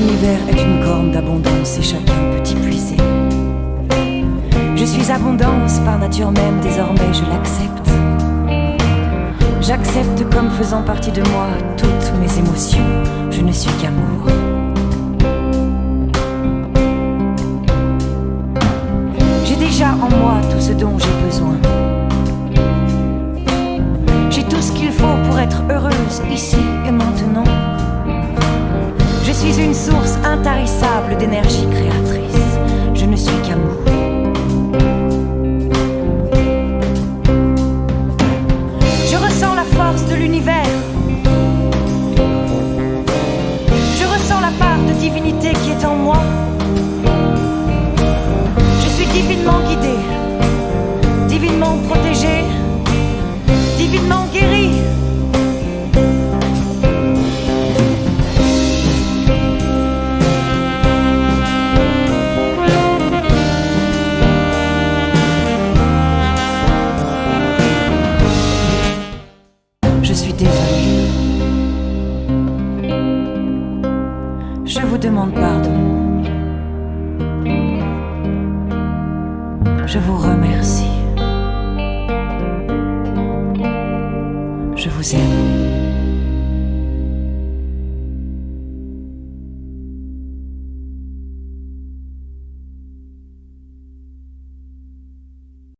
terre est une corne d'abondance et chacun peut y puiser. Je suis abondance par nature même, désormais je l'accepte. J'accepte comme faisant partie de moi toutes mes émotions, je ne suis qu'amour. J'ai déjà en moi tout ce dont j'ai besoin. J'ai tout ce qu'il faut pour être heureuse ici et maintenant. Je suis une source intarissable d'énergie créatrice. Je ne suis qu'amour. Je ressens la force de l'univers. Je ressens la part de divinité qui est en moi. Je suis divinement guidée, divinement protégée, divinement guérie. Vous demande pardon. Je vous remercie. Je vous aime.